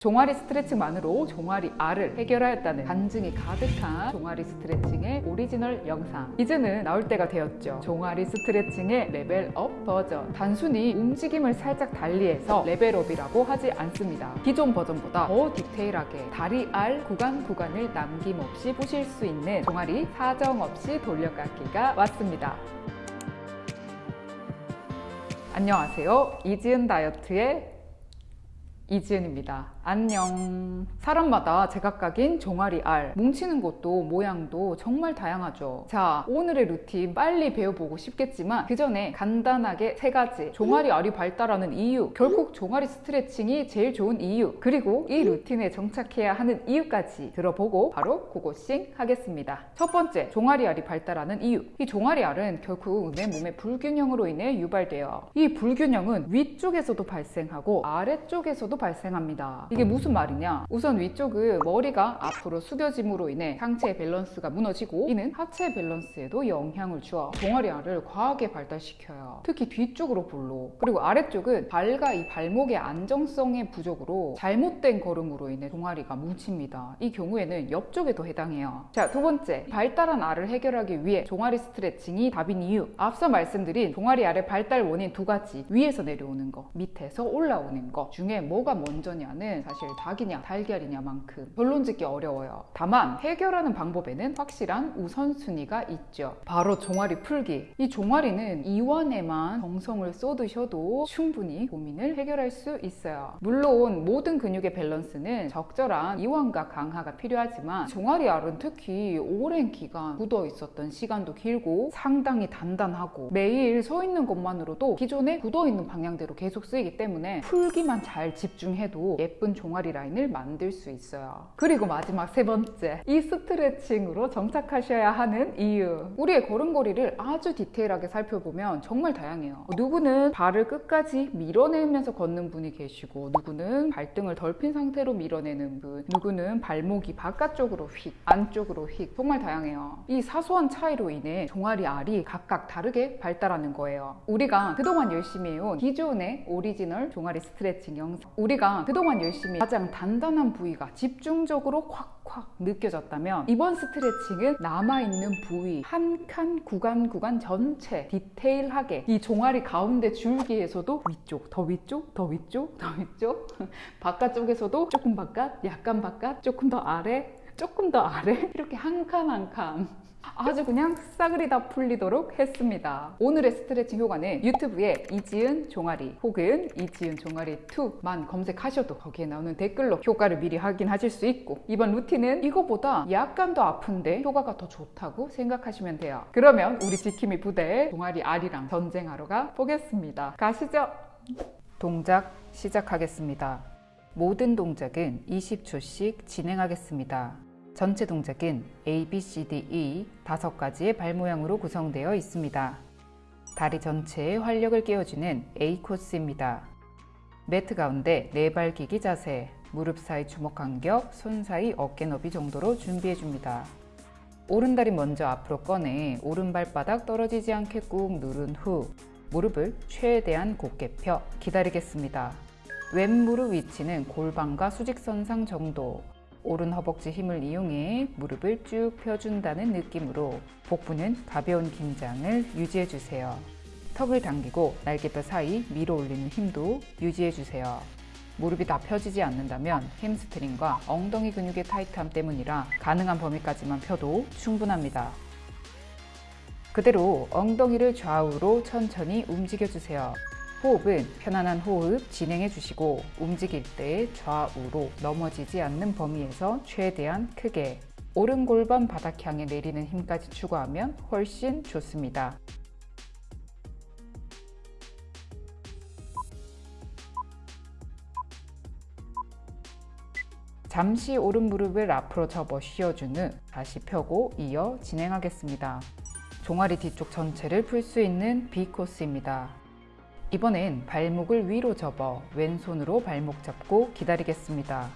종아리 스트레칭만으로 종아리 알을 해결하였다는 간증이 가득한 종아리 스트레칭의 오리지널 영상. 이제는 나올 때가 되었죠. 종아리 스트레칭의 level up 버전. 단순히 움직임을 살짝 달리해서 level up이라고 하지 않습니다. 기존 버전보다 더 디테일하게 다리 알 구간 구간을 남김없이 보실 수 있는 종아리 사정 없이 돌려깎기가 왔습니다. 안녕하세요. 이지은 다이어트의 이지은입니다. 안녕. 사람마다 제각각인 종아리 알, 뭉치는 것도 모양도 정말 다양하죠. 자, 오늘의 루틴 빨리 배워보고 싶겠지만 그 전에 간단하게 세 가지 종아리 알이 발달하는 이유, 결국 종아리 스트레칭이 제일 좋은 이유, 그리고 이 루틴에 정착해야 하는 이유까지 들어보고 바로 고고싱 하겠습니다. 첫 번째, 종아리 알이 발달하는 이유. 이 종아리 알은 결국 내 몸의 불균형으로 인해 유발돼요. 이 불균형은 위쪽에서도 발생하고 아래쪽에서도 발생합니다. 이게 무슨 말이냐? 우선 위쪽은 머리가 앞으로 숙여짐으로 인해 상체의 밸런스가 무너지고 이는 하체 밸런스에도 영향을 주어 종아리 알을 과하게 발달시켜요. 특히 뒤쪽으로 볼록. 그리고 아래쪽은 발과 이 발목의 안정성의 부족으로 잘못된 걸음으로 인해 종아리가 뭉칩니다. 이 경우에는 옆쪽에도 해당해요. 자, 두 번째. 발달한 알을 해결하기 위해 종아리 스트레칭이 답인 이유. 앞서 말씀드린 종아리 알의 발달 원인 두 가지. 위에서 내려오는 거, 밑에서 올라오는 거 중에 뭐가 먼저냐는 사실 닭이냐 달걀이냐만큼 결론 짓기 어려워요. 다만 해결하는 방법에는 확실한 우선순위가 있죠. 바로 종아리 풀기. 이 종아리는 이완에만 정성을 쏟으셔도 충분히 고민을 해결할 수 있어요. 물론 모든 근육의 밸런스는 적절한 이완과 강화가 필요하지만 종아리 알은 특히 오랜 기간 굳어 있었던 시간도 길고 상당히 단단하고 매일 서 있는 것만으로도 기존에 굳어 있는 방향대로 계속 쓰이기 때문에 풀기만 잘 집중해도 예쁜 종아리 라인을 만들 수 있어요. 그리고 마지막 세 번째, 이 스트레칭으로 정착하셔야 하는 이유. 우리의 걸음걸이를 아주 디테일하게 살펴보면 정말 다양해요. 누구는 발을 끝까지 밀어내면서 걷는 분이 계시고, 누구는 발등을 덜핀 상태로 밀어내는 분, 누구는 발목이 바깥쪽으로 휙, 안쪽으로 휙, 정말 다양해요. 이 사소한 차이로 인해 종아리 알이 각각 다르게 발달하는 거예요. 우리가 그동안 열심히 해온 기존의 오리지널 종아리 스트레칭 영상, 우리가 그동안 열심히 가장 단단한 부위가 집중적으로 콱콱 느껴졌다면 이번 스트레칭은 남아있는 부위 한 칸 구간 구간 전체 디테일하게 이 종아리 가운데 줄기에서도 위쪽 더 위쪽 더 위쪽 더 위쪽 바깥쪽에서도 조금 바깥 약간 바깥 조금 더 아래 조금 더 아래 이렇게 한 칸 한 칸 아주 그냥 싸그리 다 풀리도록 했습니다. 오늘의 스트레칭 효과는 유튜브에 이지은 종아리 혹은 이지은 종아리 2만 검색하셔도 거기에 나오는 댓글로 효과를 미리 확인하실 수 있고 이번 루틴은 이거보다 약간 더 아픈데 효과가 더 좋다고 생각하시면 돼요. 그러면 우리 지킴이 부대 종아리 알이랑 전쟁하러 가 보겠습니다. 가시죠. 동작 시작하겠습니다. 모든 동작은 20초씩 진행하겠습니다. 전체 동작은 A, B, C, D, E 다섯 가지의 발 모양으로 구성되어 있습니다. 다리 전체에 활력을 깨워주는 A 코스입니다. 매트 가운데 네 발 기기 자세, 무릎 사이 주먹 간격, 손 사이 어깨 너비 정도로 준비해 줍니다. 오른다리 먼저 앞으로 꺼내 오른발바닥 떨어지지 않게 꾹 누른 후 무릎을 최대한 곧게 펴 기다리겠습니다. 왼 무릎 위치는 골반과 수직선상 정도 오른 허벅지 힘을 이용해 무릎을 쭉 펴준다는 느낌으로 복부는 가벼운 긴장을 유지해주세요. 턱을 당기고 날개뼈 사이 밀어 올리는 힘도 유지해주세요. 무릎이 다 펴지지 않는다면 햄스트링과 엉덩이 근육의 타이트함 때문이라 가능한 범위까지만 펴도 충분합니다. 그대로 엉덩이를 좌우로 천천히 움직여주세요. 호흡은 편안한 호흡 진행해 주시고 움직일 때 좌우로 넘어지지 않는 범위에서 최대한 크게 오른 골반 바닥 향해 내리는 힘까지 추가하면 훨씬 좋습니다. 잠시 오른 무릎을 앞으로 접어 쉬어준 후 다시 펴고 이어 진행하겠습니다. 종아리 뒤쪽 전체를 풀 수 있는 B 코스입니다. 이번엔 발목을 위로 접어 왼손으로 발목 잡고 기다리겠습니다.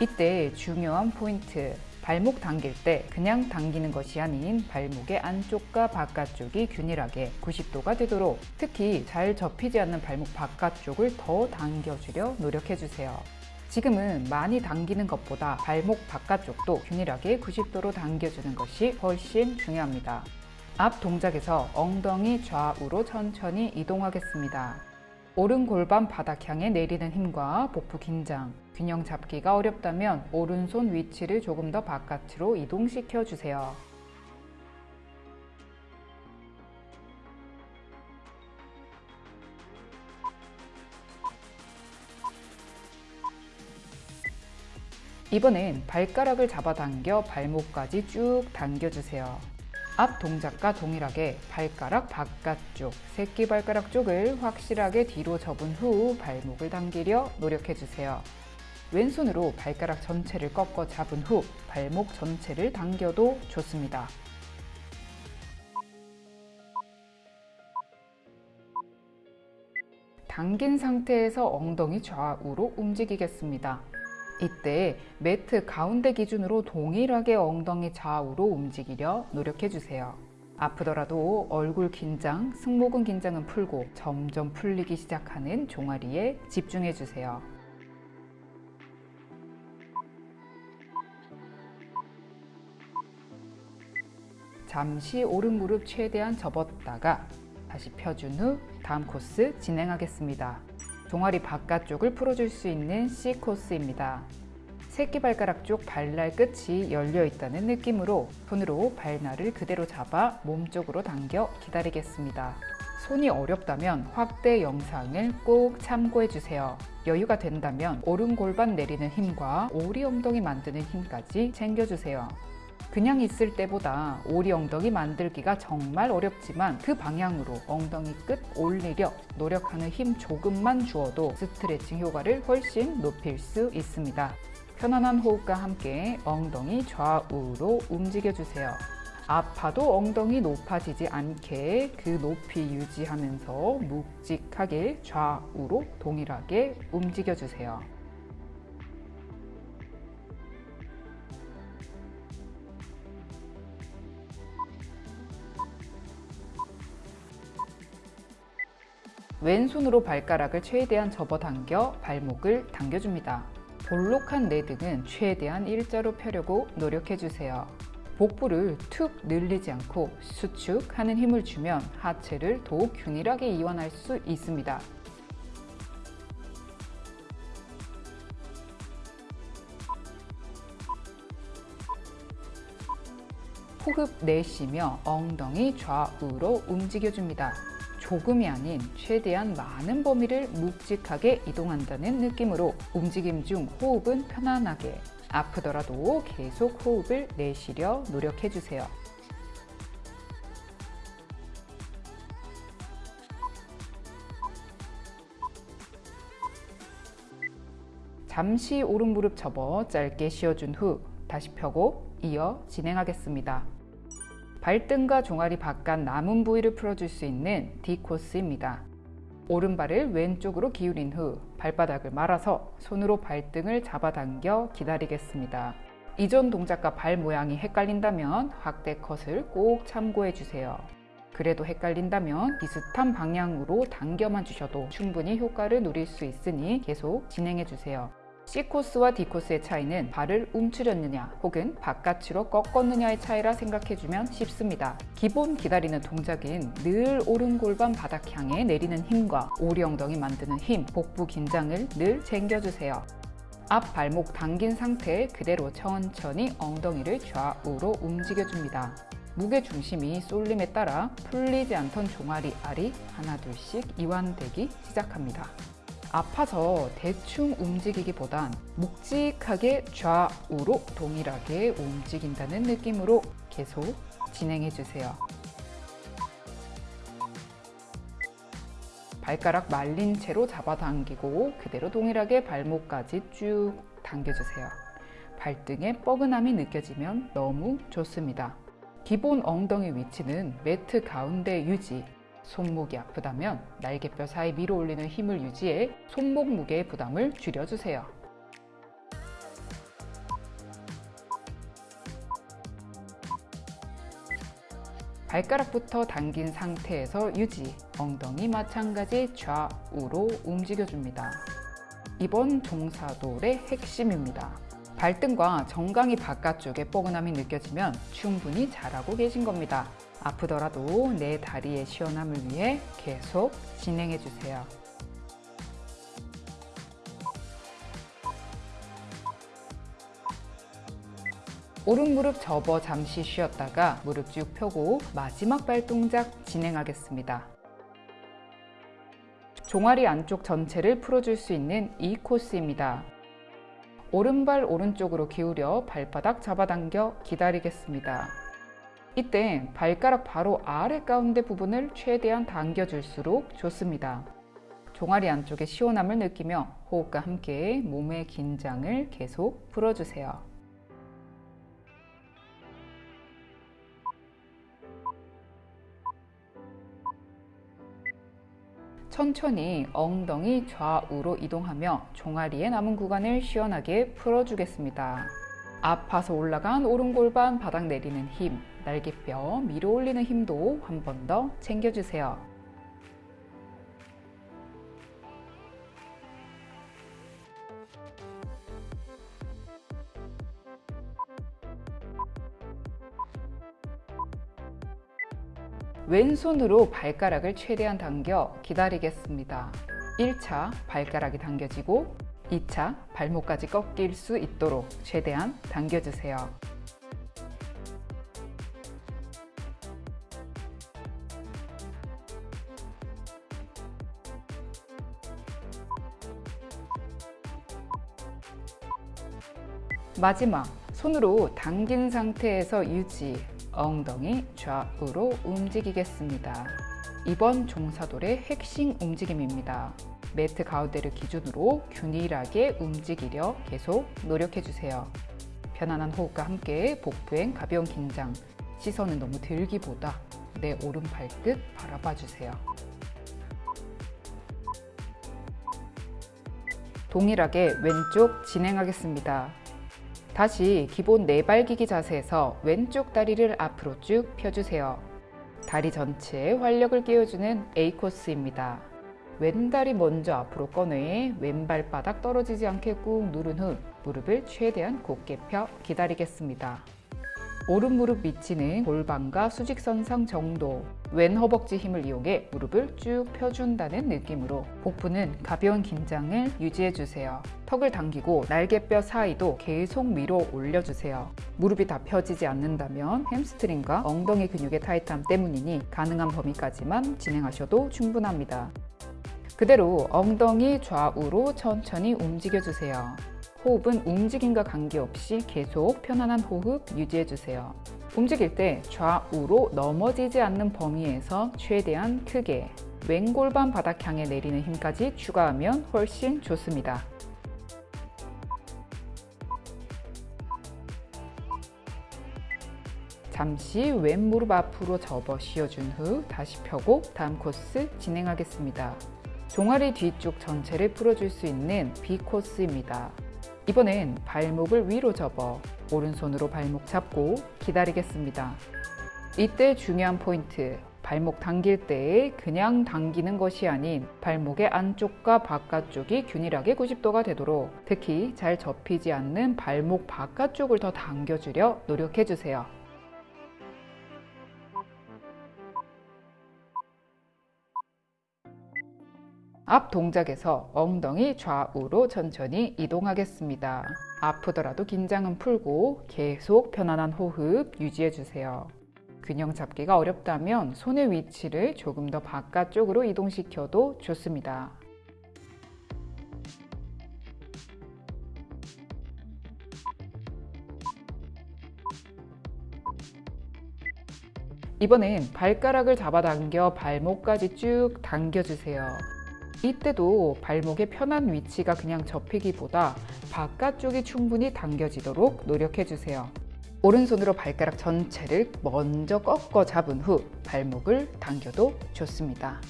이때 중요한 포인트 발목 당길 때 그냥 당기는 것이 아닌 발목의 안쪽과 바깥쪽이 균일하게 90도가 되도록 특히 잘 접히지 않는 발목 바깥쪽을 더 당겨주려 노력해주세요. 지금은 많이 당기는 것보다 발목 바깥쪽도 균일하게 90도로 당겨주는 것이 훨씬 중요합니다. 앞 동작에서 엉덩이 좌우로 천천히 이동하겠습니다. 오른 골반 바닥 향해 내리는 힘과 복부 긴장, 균형 잡기가 어렵다면 오른손 위치를 조금 더 바깥으로 이동시켜 주세요. 이번엔 발가락을 잡아당겨 발목까지 쭉 당겨주세요. 앞 동작과 동일하게 발가락 바깥쪽, 새끼발가락 쪽을 확실하게 뒤로 접은 후 발목을 당기려 노력해주세요. 왼손으로 발가락 전체를 꺾어 잡은 후 발목 전체를 당겨도 좋습니다. 당긴 상태에서 엉덩이 좌우로 움직이겠습니다. 이때 매트 가운데 기준으로 동일하게 엉덩이 좌우로 움직이려 노력해 주세요. 아프더라도 얼굴 긴장, 승모근 긴장은 풀고 점점 풀리기 시작하는 종아리에 집중해 주세요. 잠시 오른 무릎 최대한 접었다가 다시 펴준 후 다음 코스 진행하겠습니다. 종아리 바깥쪽을 풀어줄 수 있는 C 코스입니다. 새끼발가락 쪽 발날 끝이 열려 있다는 느낌으로 손으로 발날을 그대로 잡아 몸쪽으로 당겨 기다리겠습니다. 손이 어렵다면 확대 영상을 꼭 참고해 주세요. 여유가 된다면 오른 골반 내리는 힘과 오리 엉덩이 만드는 힘까지 챙겨주세요. 그냥 있을 때보다 오리 엉덩이 만들기가 정말 어렵지만 그 방향으로 엉덩이 끝 올리려 노력하는 힘 조금만 주어도 스트레칭 효과를 훨씬 높일 수 있습니다. 편안한 호흡과 함께 엉덩이 좌우로 움직여주세요. 아파도 엉덩이 높아지지 않게 그 높이 유지하면서 묵직하게 좌우로 동일하게 움직여주세요. 왼손으로 발가락을 최대한 접어당겨 발목을 당겨줍니다. 볼록한 내 등은 최대한 일자로 펴려고 노력해주세요. 복부를 툭 늘리지 않고 수축하는 힘을 주면 하체를 더욱 균일하게 이완할 수 있습니다. 호흡 내쉬며 엉덩이 좌우로 움직여줍니다. 조금이 아닌 최대한 많은 범위를 묵직하게 이동한다는 느낌으로 움직임 중 호흡은 편안하게 아프더라도 계속 호흡을 내쉬려 노력해 주세요. 잠시 오른 무릎 접어 짧게 쉬어준 후 다시 펴고 이어 진행하겠습니다. 발등과 종아리 바깥 남은 부위를 풀어줄 수 있는 D 코스입니다. 오른발을 왼쪽으로 기울인 후 발바닥을 말아서 손으로 발등을 잡아당겨 기다리겠습니다. 이전 동작과 발 모양이 헷갈린다면 확대 컷을 꼭 참고해 주세요. 그래도 헷갈린다면 비슷한 방향으로 당겨만 주셔도 충분히 효과를 누릴 수 있으니 계속 진행해 주세요. C코스와 D코스의 차이는 발을 움츠렸느냐 혹은 바깥으로 꺾었느냐의 차이라 생각해주면 쉽습니다. 기본 기다리는 동작인 늘 오른 골반 바닥 향해 내리는 힘과 오리 엉덩이 만드는 힘, 복부 긴장을 늘 챙겨주세요. 앞 발목 당긴 상태 그대로 천천히 엉덩이를 좌우로 움직여줍니다. 무게 중심이 쏠림에 따라 풀리지 않던 종아리 알이 하나 둘씩 이완되기 시작합니다. 아파서 대충 움직이기보단 묵직하게 좌우로 동일하게 움직인다는 느낌으로 계속 진행해 주세요. 발가락 말린 채로 잡아당기고 그대로 동일하게 발목까지 쭉 당겨주세요. 발등에 뻐근함이 느껴지면 너무 좋습니다. 기본 엉덩이 위치는 매트 가운데 유지, 손목이 아프다면 날개뼈 사이 밀어 올리는 힘을 유지해 손목 무게의 부담을 줄여주세요. 발가락부터 당긴 상태에서 유지, 엉덩이 마찬가지 좌우로 움직여줍니다. 이번 종사돌의 핵심입니다. 발등과 정강이 바깥쪽에 뻐근함이 느껴지면 충분히 잘하고 계신 겁니다. 아프더라도 내 다리의 시원함을 위해 계속 진행해 주세요. 오른 무릎 접어 잠시 쉬었다가 무릎 쭉 펴고 마지막 발 동작 진행하겠습니다. 종아리 안쪽 전체를 풀어줄 수 있는 이 코스입니다. 오른발 오른쪽으로 기울여 발바닥 잡아당겨 기다리겠습니다. 이때 발가락 바로 아래 가운데 부분을 최대한 당겨줄수록 좋습니다. 종아리 안쪽의 시원함을 느끼며 호흡과 함께 몸의 긴장을 계속 풀어주세요. 천천히 엉덩이 좌우로 이동하며 종아리에 남은 구간을 시원하게 풀어주겠습니다. 아파서 올라간 오른 골반 바닥 내리는 힘, 날개뼈 밀어 올리는 힘도 한 번 더 챙겨주세요. 왼손으로 발가락을 최대한 당겨 기다리겠습니다. 1차 발가락이 당겨지고 2차 발목까지 꺾일 수 있도록 최대한 당겨주세요. 마지막 손으로 당긴 상태에서 유지 엉덩이 좌우로 움직이겠습니다. 이번 종사돌의 핵심 움직임입니다. 매트 가운데를 기준으로 균일하게 움직이려 계속 노력해주세요. 편안한 호흡과 함께 복부엔 가벼운 긴장, 시선은 너무 들기보다 내 오른 발 끝 바라봐 주세요. 동일하게 왼쪽 진행하겠습니다. 다시 기본 네발기기 자세에서 왼쪽 다리를 앞으로 쭉 펴주세요. 다리 전체에 활력을 끼워주는 A코스입니다. 왼다리 먼저 앞으로 꺼내 왼발바닥 떨어지지 않게 꾹 누른 후 무릎을 최대한 곧게 펴 기다리겠습니다. 오른 무릎 위치는 골반과 수직선상 정도 왼 허벅지 힘을 이용해 무릎을 쭉 펴준다는 느낌으로 복부는 가벼운 긴장을 유지해주세요. 턱을 당기고 날개뼈 사이도 계속 밀어 올려주세요. 무릎이 다 펴지지 않는다면 햄스트링과 엉덩이 근육의 타이트함 때문이니 가능한 범위까지만 진행하셔도 충분합니다. 그대로 엉덩이 좌우로 천천히 움직여주세요. 호흡은 움직임과 관계없이 계속 편안한 호흡 유지해주세요. 움직일 때 좌우로 넘어지지 않는 범위에서 최대한 크게 왼골반 바닥 향해 내리는 힘까지 추가하면 훨씬 좋습니다. 잠시 왼 무릎 앞으로 접어 쉬어준 후 다시 펴고 다음 코스 진행하겠습니다. 종아리 뒤쪽 전체를 풀어줄 수 있는 B 코스입니다. 이번엔 발목을 위로 접어 오른손으로 발목 잡고 기다리겠습니다. 이때 중요한 포인트, 발목 당길 때 그냥 당기는 것이 아닌 발목의 안쪽과 바깥쪽이 균일하게 90도가 되도록 특히 잘 접히지 않는 발목 바깥쪽을 더 당겨주려 노력해주세요. 앞 동작에서 엉덩이 좌우로 천천히 이동하겠습니다. 아프더라도 긴장은 풀고 계속 편안한 호흡 유지해주세요. 균형 잡기가 어렵다면 손의 위치를 조금 더 바깥쪽으로 이동시켜도 좋습니다. 이번엔 발가락을 잡아당겨 발목까지 쭉 당겨주세요. 이때도 발목의 편한 위치가 그냥 접히기보다 바깥쪽이 충분히 당겨지도록 노력해주세요. 오른손으로 발가락 전체를 먼저 꺾어 잡은 후 발목을 당겨도 좋습니다.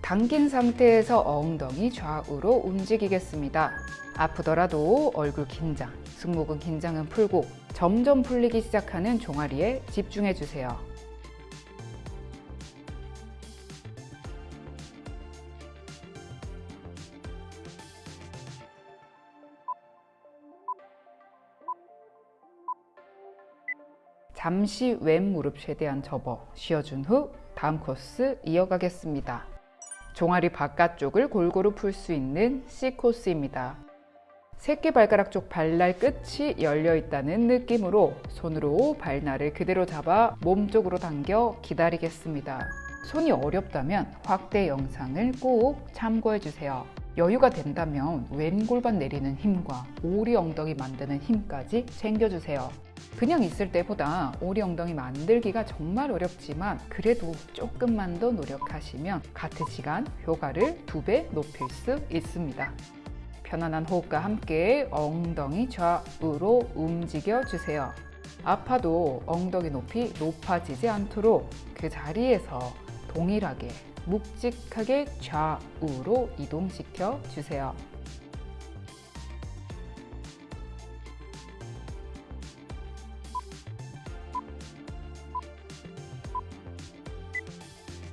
당긴 상태에서 엉덩이 좌우로 움직이겠습니다. 아프더라도 얼굴 긴장, 승모근 긴장은 풀고 점점 풀리기 시작하는 종아리에 집중해주세요. 잠시 왼 무릎 최대한 접어 쉬어준 후 다음 코스 이어가겠습니다. 종아리 바깥쪽을 골고루 풀 수 있는 C코스입니다. 새끼 발가락 쪽 발날 끝이 열려 있다는 느낌으로 손으로 발날을 그대로 잡아 몸쪽으로 당겨 기다리겠습니다. 손이 어렵다면 확대 영상을 꼭 참고해 주세요. 여유가 된다면 왼 골반 내리는 힘과 오리 엉덩이 만드는 힘까지 챙겨주세요. 그냥 있을 때보다 오리 엉덩이 만들기가 정말 어렵지만 그래도 조금만 더 노력하시면 같은 시간 효과를 두 배 높일 수 있습니다. 편안한 호흡과 함께 엉덩이 좌우로 움직여 주세요. 아파도 엉덩이 높이 높아지지 않도록 그 자리에서 동일하게 묵직하게 좌우로 이동시켜 주세요.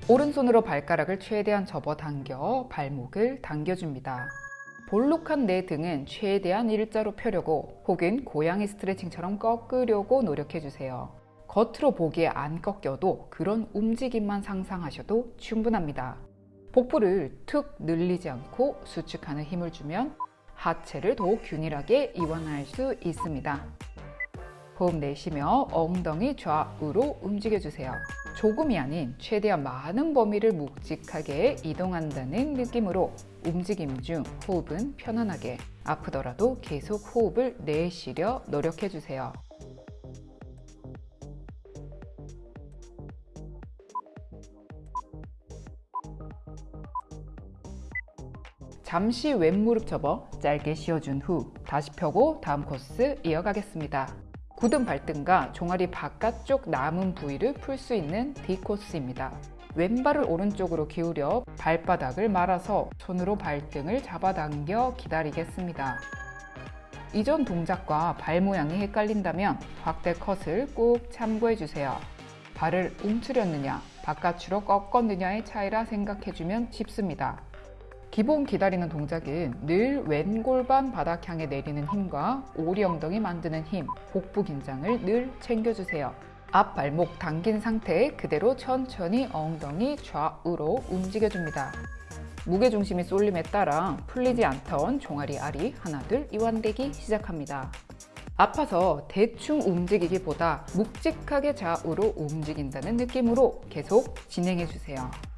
오른손으로 발가락을 최대한 접어당겨 발목을 당겨줍니다. 볼록한 내 등은 최대한 일자로 펴려고 혹은 고양이 스트레칭처럼 꺾으려고 노력해주세요. 겉으로 보기에 안 꺾여도 그런 움직임만 상상하셔도 충분합니다. 복부를 툭 늘리지 않고 수축하는 힘을 주면 하체를 더욱 균일하게 이완할 수 있습니다. 호흡 내쉬며 엉덩이 좌우로 움직여주세요. 조금이 아닌 최대한 많은 범위를 묵직하게 이동한다는 느낌으로 움직임 중 호흡은 편안하게 아프더라도 계속 호흡을 내쉬려 노력해주세요. 잠시 왼무릎 접어 짧게 쉬어준 후 다시 펴고 다음 코스 이어가겠습니다. 굳은 발등과 종아리 바깥쪽 남은 부위를 풀 수 있는 D 코스입니다. 왼발을 오른쪽으로 기울여 발바닥을 말아서 손으로 발등을 잡아당겨 기다리겠습니다. 이전 동작과 발 모양이 헷갈린다면 확대 컷을 꼭 참고해 주세요. 발을 움츠렸느냐, 바깥으로 꺾었느냐의 차이라 생각해주면 쉽습니다. 기본 기다리는 동작은 늘 왼골반 바닥 향해 내리는 힘과 오리 엉덩이 만드는 힘, 복부 긴장을 늘 챙겨주세요. 앞 발목 당긴 상태에 그대로 천천히 엉덩이 좌우로 움직여줍니다. 무게중심이 쏠림에 따라 풀리지 않던 종아리 알이 하나 둘 이완되기 시작합니다. 아파서 대충 움직이기보다 묵직하게 좌우로 움직인다는 느낌으로 계속 진행해주세요.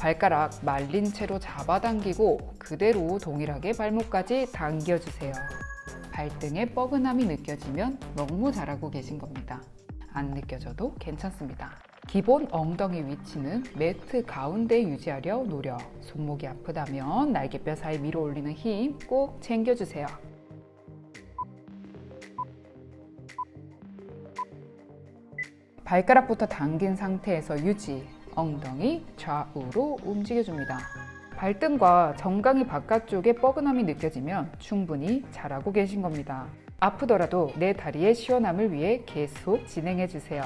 발가락 말린 채로 잡아당기고 그대로 동일하게 발목까지 당겨주세요. 발등에 뻐근함이 느껴지면 너무 잘하고 계신 겁니다. 안 느껴져도 괜찮습니다. 기본 엉덩이 위치는 매트 가운데 유지하려 노력. 손목이 아프다면 날개뼈 사이 밀어 올리는 힘 꼭 챙겨주세요. 발가락부터 당긴 상태에서 유지. 엉덩이 좌우로 움직여줍니다. 발등과 정강이 바깥쪽에 뻐근함이 느껴지면 충분히 잘하고 계신 겁니다. 아프더라도 내 다리의 시원함을 위해 계속 진행해 주세요.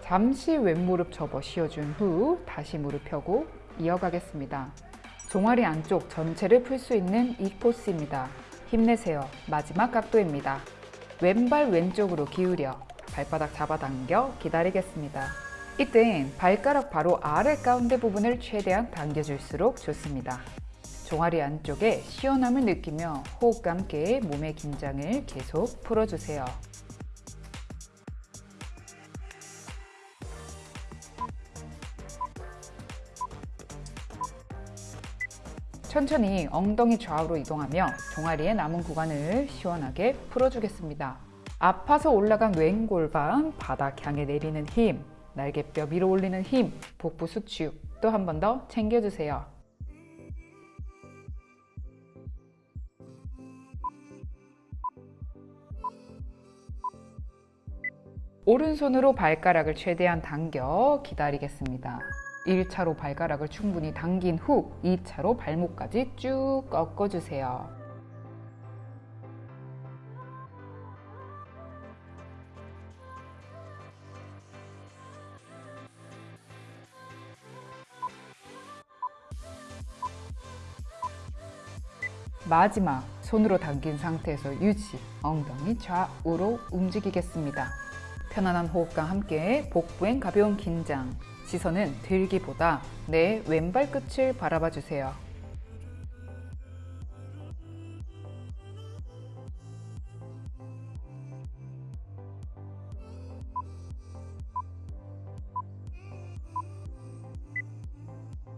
잠시 왼무릎 접어 쉬어준 후 다시 무릎 펴고 이어가겠습니다. 종아리 안쪽 전체를 풀 수 있는 이 코스입니다. 힘내세요. 마지막 각도입니다. 왼발 왼쪽으로 기울여 발바닥 잡아당겨 기다리겠습니다. 이땐 발가락 바로 아래 가운데 부분을 최대한 당겨줄수록 좋습니다. 종아리 안쪽에 시원함을 느끼며 호흡과 함께 몸의 긴장을 계속 풀어주세요. 천천히 엉덩이 좌우로 이동하며 종아리의 남은 구간을 시원하게 풀어주겠습니다. 아파서 올라간 왼 골반 바닥 향해 내리는 힘, 날개뼈 밀어 올리는 힘, 복부 수축 또 한 번 더 챙겨주세요. 오른손으로 발가락을 최대한 당겨 기다리겠습니다. 1차로 발가락을 충분히 당긴 후 2차로 발목까지 쭉 꺾어주세요. 마지막 손으로 당긴 상태에서 유지 엉덩이 좌우로 움직이겠습니다 편안한 호흡과 함께 복부엔 가벼운 긴장 시선은 들기보다 내 왼발 끝을 바라봐 주세요.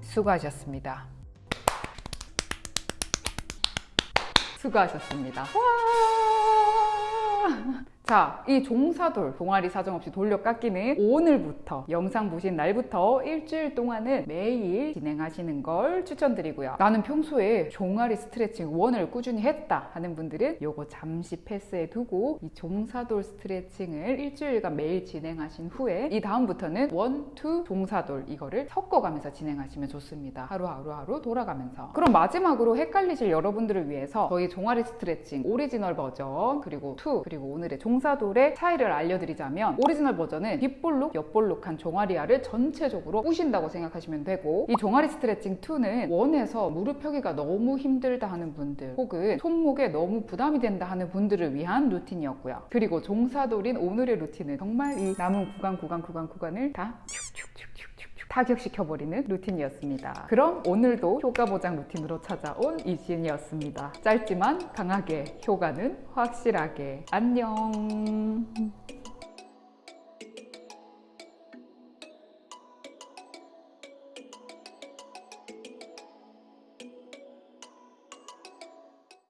수고하셨습니다. 수고하셨습니다. 와! 자, 이 종사돌 종아리 사정없이 돌려 깎기는 오늘부터 영상 보신 날부터 일주일 동안은 매일 진행하시는 걸 추천드리고요. 나는 평소에 종아리 스트레칭 one을 꾸준히 했다 하는 분들은 요거 잠시 패스해 두고 이 종사돌 스트레칭을 일주일간 매일 진행하신 후에 이 다음부터는 one, two, 종사돌 이거를 섞어가면서 진행하시면 좋습니다. 하루하루 하루 돌아가면서. 그럼 마지막으로 헷갈리실 여러분들을 위해서 저희 종아리 스트레칭 오리지널 버전 그리고 two 그리고 오늘의 종사돌의 차이를 알려드리자면 오리지널 버전은 뒷볼록, 옆볼록한 종아리알을 전체적으로 뿌신다고 생각하시면 되고 이 종아리 스트레칭 2는 one에서 무릎 펴기가 너무 힘들다 하는 분들 혹은 손목에 너무 부담이 된다 하는 분들을 위한 루틴이었고요. 그리고 종사돌인 오늘의 루틴은 정말 이 남은 구간 구간 구간 구간을 다 축축축축축 타격시켜버리는 루틴이었습니다. 그럼 오늘도 효과 보장 루틴으로 찾아온 이지은이었습니다. 짧지만 강하게 효과는 확실하게 안녕